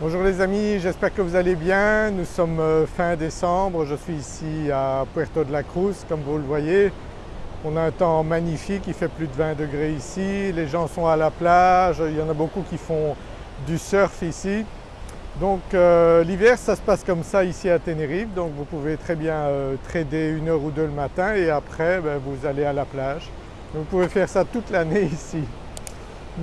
Bonjour les amis, j'espère que vous allez bien. Nous sommes euh, fin décembre, je suis ici à Puerto de la Cruz comme vous le voyez. On a un temps magnifique, il fait plus de 20 degrés ici, les gens sont à la plage, il y en a beaucoup qui font du surf ici. Donc euh, l'hiver ça se passe comme ça ici à Tenerife, donc vous pouvez très bien euh, trader une heure ou deux le matin et après ben, vous allez à la plage. Vous pouvez faire ça toute l'année ici.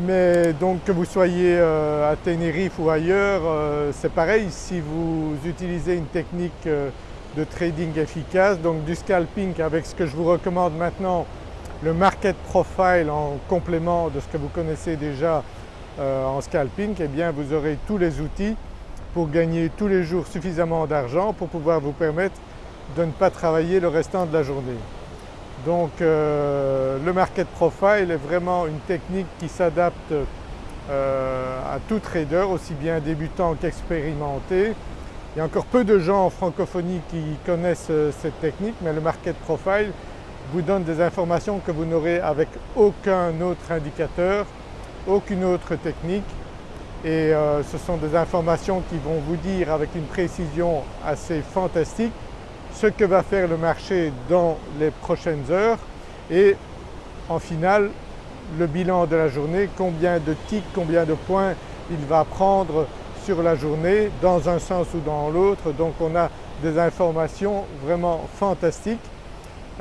Mais donc que vous soyez euh, à Tenerife ou ailleurs, euh, c'est pareil si vous utilisez une technique euh, de trading efficace, donc du scalping avec ce que je vous recommande maintenant, le market profile en complément de ce que vous connaissez déjà en scalping, eh bien vous aurez tous les outils pour gagner tous les jours suffisamment d'argent pour pouvoir vous permettre de ne pas travailler le restant de la journée. Donc euh, le market profile est vraiment une technique qui s'adapte euh, à tout trader, aussi bien débutant qu'expérimenté. Il y a encore peu de gens en francophonie qui connaissent euh, cette technique mais le market profile vous donne des informations que vous n'aurez avec aucun autre indicateur, aucune autre technique et ce sont des informations qui vont vous dire avec une précision assez fantastique ce que va faire le marché dans les prochaines heures et en finale le bilan de la journée, combien de ticks, combien de points il va prendre sur la journée dans un sens ou dans l'autre. Donc on a des informations vraiment fantastiques.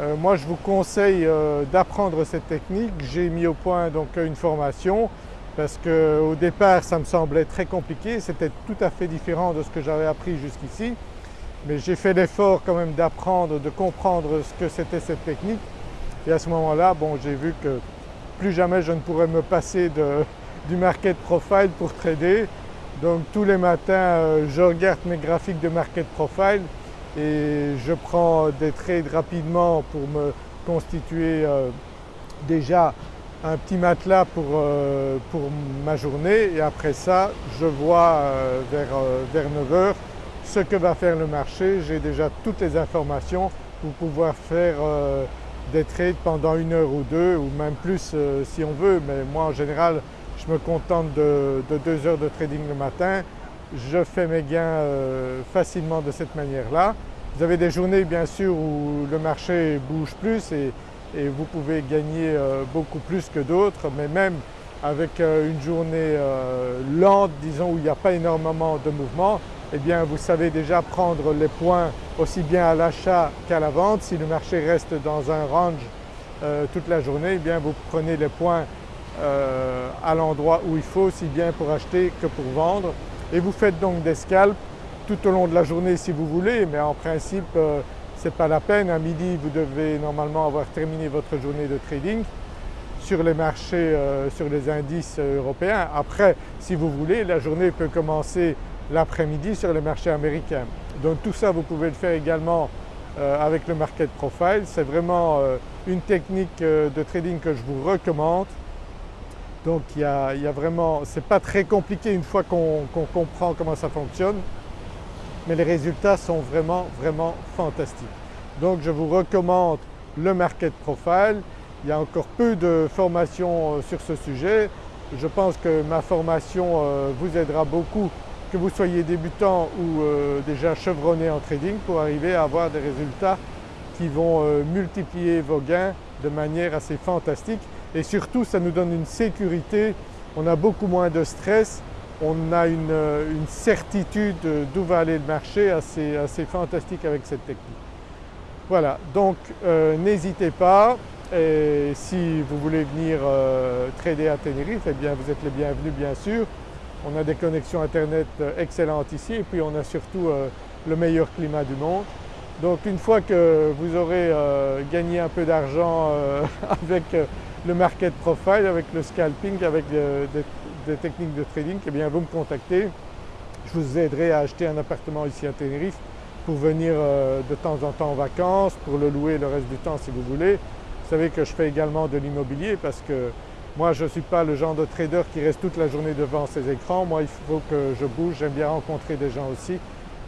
Euh, moi je vous conseille euh, d'apprendre cette technique. J'ai mis au point donc une formation parce qu'au départ ça me semblait très compliqué, c'était tout à fait différent de ce que j'avais appris jusqu'ici mais j'ai fait l'effort quand même d'apprendre, de comprendre ce que c'était cette technique et à ce moment-là bon, j'ai vu que plus jamais je ne pourrais me passer du market profile pour trader. Donc tous les matins euh, je regarde mes graphiques de market profile et je prends des trades rapidement pour me constituer euh, déjà un petit matelas pour, euh, pour, ma journée et après ça je vois vers, vers 9 heures ce que va faire le marché, j'ai déjà toutes les informations pour pouvoir faire euh, des trades pendant une heure ou deux ou même plus euh, si on veut mais moi en général je me contente de, deux heures de trading le matin. Je fais mes gains euh, facilement de cette manière-là. Vous avez des journées bien sûr où le marché bouge plus et, et vous pouvez gagner beaucoup plus que d'autres mais même avec une journée lente disons où il n'y a pas énormément de mouvement, eh bien vous savez déjà prendre les points aussi bien à l'achat qu'à la vente. Si le marché reste dans un range euh, toute la journée, eh bien vous prenez les points euh, à l'endroit où il faut aussi bien pour acheter que pour vendre et vous faites donc des scalps tout au long de la journée si vous voulez mais en principe euh, ce n'est pas la peine. À midi vous devez normalement avoir terminé votre journée de trading sur les marchés, sur les indices européens. Après si vous voulez la journée peut commencer l'après-midi sur les marchés américains. Donc tout ça vous pouvez le faire également euh, avec le market profile. C'est vraiment euh, une technique euh, de trading que je vous recommande. Donc il y a, vraiment, ce n'est pas très compliqué une fois qu'on comprend comment ça fonctionne mais les résultats sont vraiment vraiment fantastiques. Donc je vous recommande le market profile. Il y a encore peu de formations sur ce sujet. Je pense que ma formation vous aidera beaucoup que vous soyez débutant ou euh, déjà chevronné en trading pour arriver à avoir des résultats qui vont euh, multiplier vos gains de manière assez fantastique. Et surtout ça nous donne une sécurité, on a beaucoup moins de stress, on a une, euh, certitude d'où va aller le marché assez, assez, fantastique avec cette technique. Voilà. Donc n'hésitez pas. Et si vous voulez venir trader à Tenerife, eh bien vous êtes les bienvenus bien sûr. On a des connexions internet euh, excellentes ici et puis on a surtout euh, le meilleur climat du monde. Donc une fois que vous aurez euh, gagné un peu d'argent avec le market profile, avec le scalping, avec des, techniques de trading, eh bien vous me contactez. Je vous aiderai à acheter un appartement ici à Tenerife pour venir de temps en temps en vacances, pour le louer le reste du temps si vous voulez. Vous savez que je fais également de l'immobilier parce que moi je ne suis pas le genre de trader qui reste toute la journée devant ses écrans, moi il faut que je bouge, j'aime bien rencontrer des gens aussi.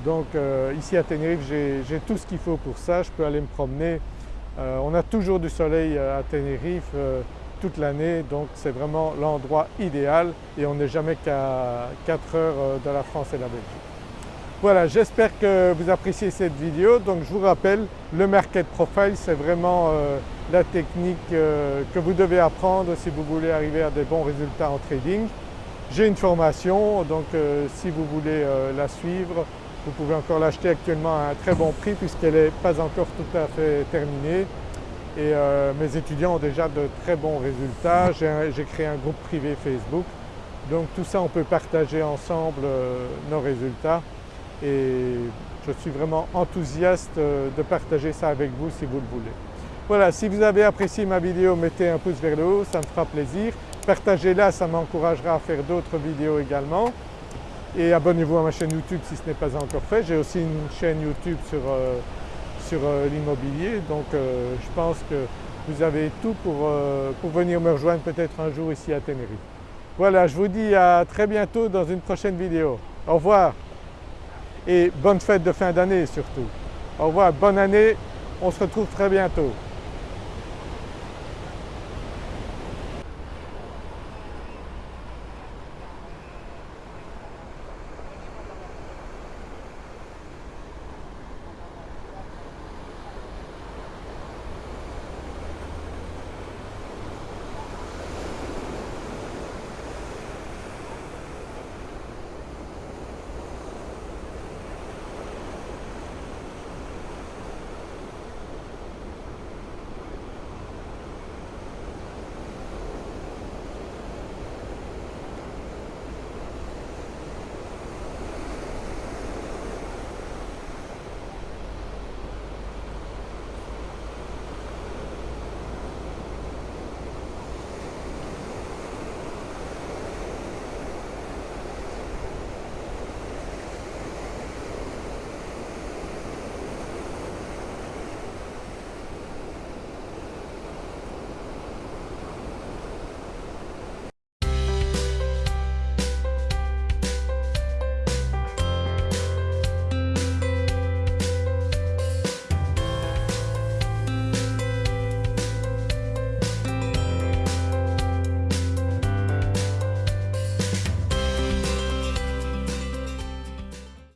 Donc euh, ici à Tenerife j'ai tout ce qu'il faut pour ça, je peux aller me promener. Euh, on a toujours du soleil euh, à Tenerife, toute l'année donc c'est vraiment l'endroit idéal et on n'est jamais qu'à 4 heures de la France et la Belgique. Voilà, j'espère que vous appréciez cette vidéo. Donc je vous rappelle, le Market Profile c'est vraiment la technique euh, que vous devez apprendre si vous voulez arriver à des bons résultats en trading. J'ai une formation donc si vous voulez la suivre, vous pouvez encore l'acheter actuellement à un très bon prix puisqu'elle n'est pas encore tout à fait terminée et euh, mes étudiants ont déjà de très bons résultats. J'ai créé un groupe privé Facebook donc tout ça on peut partager ensemble euh, nos résultats et je suis vraiment enthousiaste euh, de partager ça avec vous si vous le voulez. Voilà, si vous avez apprécié ma vidéo mettez un pouce vers le haut, ça me fera plaisir. Partagez-la, ça m'encouragera à faire d'autres vidéos également. Et abonnez-vous à ma chaîne YouTube si ce n'est pas encore fait. J'ai aussi une chaîne YouTube sur sur euh, l'immobilier donc euh, je pense que vous avez tout euh, pour, venir me rejoindre peut-être un jour ici à Tenerife. Voilà, je vous dis à très bientôt dans une prochaine vidéo. Au revoir et bonne fête de fin d'année surtout. Au revoir, bonne année, on se retrouve très bientôt.